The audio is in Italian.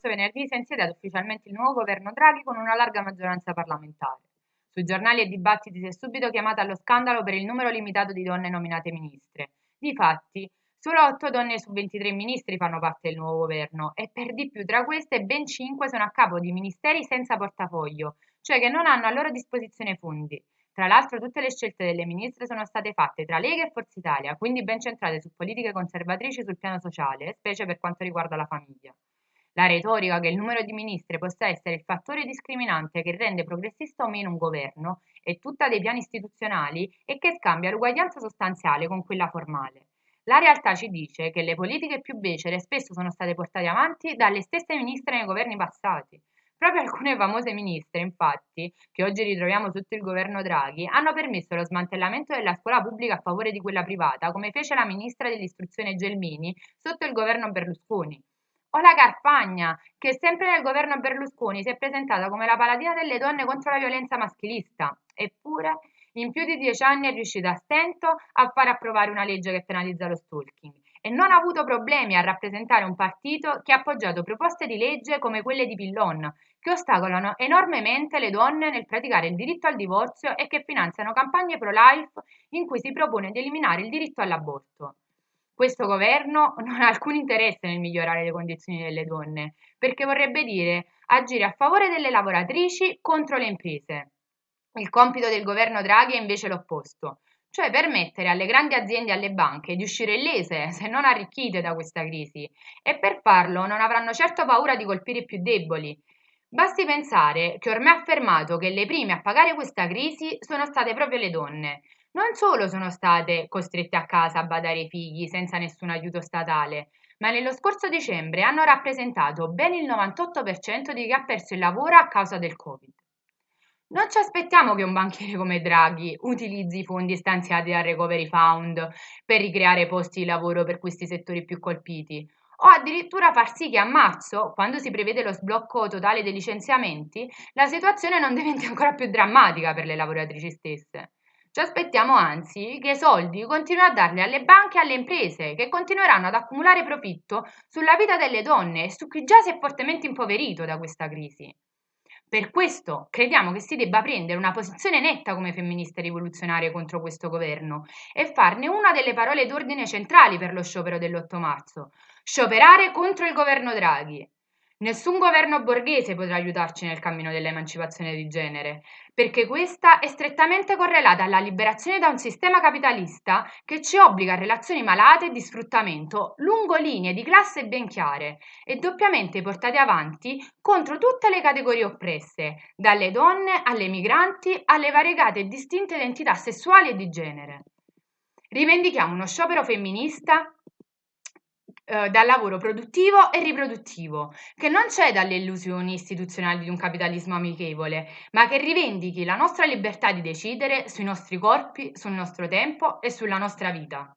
scorso venerdì si è insediato ufficialmente il nuovo governo Draghi con una larga maggioranza parlamentare. Sui giornali e dibattiti si è subito chiamata allo scandalo per il numero limitato di donne nominate ministre. Difatti, solo 8 donne su 23 ministri fanno parte del nuovo governo e per di più tra queste ben 5 sono a capo di ministeri senza portafoglio, cioè che non hanno a loro disposizione fondi. Tra l'altro tutte le scelte delle ministre sono state fatte tra Lega e Forza Italia, quindi ben centrate su politiche conservatrici sul piano sociale, specie per quanto riguarda la famiglia. La retorica che il numero di ministre possa essere il fattore discriminante che rende progressista o meno un governo è tutta dei piani istituzionali e che scambia l'uguaglianza sostanziale con quella formale. La realtà ci dice che le politiche più becere spesso sono state portate avanti dalle stesse ministre nei governi passati. Proprio alcune famose ministre, infatti, che oggi ritroviamo sotto il governo Draghi, hanno permesso lo smantellamento della scuola pubblica a favore di quella privata, come fece la ministra dell'istruzione Gelmini sotto il governo Berlusconi. O la Carfagna, che sempre nel governo Berlusconi si è presentata come la paladina delle donne contro la violenza maschilista. Eppure, in più di dieci anni è riuscita a stento a far approvare una legge che penalizza lo stalking e non ha avuto problemi a rappresentare un partito che ha appoggiato proposte di legge come quelle di Pillon, che ostacolano enormemente le donne nel praticare il diritto al divorzio e che finanziano campagne pro-life in cui si propone di eliminare il diritto all'aborto. Questo governo non ha alcun interesse nel migliorare le condizioni delle donne, perché vorrebbe dire agire a favore delle lavoratrici contro le imprese. Il compito del governo Draghi è invece l'opposto, cioè permettere alle grandi aziende e alle banche di uscire illese, se non arricchite da questa crisi, e per farlo non avranno certo paura di colpire i più deboli. Basti pensare che ormai ha affermato che le prime a pagare questa crisi sono state proprio le donne, non solo sono state costrette a casa a badare i figli senza nessun aiuto statale, ma nello scorso dicembre hanno rappresentato ben il 98% di chi ha perso il lavoro a causa del Covid. Non ci aspettiamo che un banchiere come Draghi utilizzi i fondi stanziati dal Recovery Fund per ricreare posti di lavoro per questi settori più colpiti, o addirittura far sì che a marzo, quando si prevede lo sblocco totale dei licenziamenti, la situazione non diventi ancora più drammatica per le lavoratrici stesse. Ci aspettiamo anzi che i soldi continuino a darli alle banche e alle imprese, che continueranno ad accumulare profitto sulla vita delle donne e su chi già si è fortemente impoverito da questa crisi. Per questo crediamo che si debba prendere una posizione netta come femministe rivoluzionarie contro questo governo e farne una delle parole d'ordine centrali per lo sciopero dell'8 marzo. Scioperare contro il governo Draghi. Nessun governo borghese potrà aiutarci nel cammino dell'emancipazione di genere, perché questa è strettamente correlata alla liberazione da un sistema capitalista che ci obbliga a relazioni malate e di sfruttamento lungo linee di classe ben chiare e doppiamente portate avanti contro tutte le categorie oppresse, dalle donne alle migranti alle variegate e distinte identità sessuali e di genere. Rivendichiamo uno sciopero femminista eh, dal lavoro produttivo e riproduttivo, che non ceda alle illusioni istituzionali di un capitalismo amichevole, ma che rivendichi la nostra libertà di decidere sui nostri corpi, sul nostro tempo e sulla nostra vita.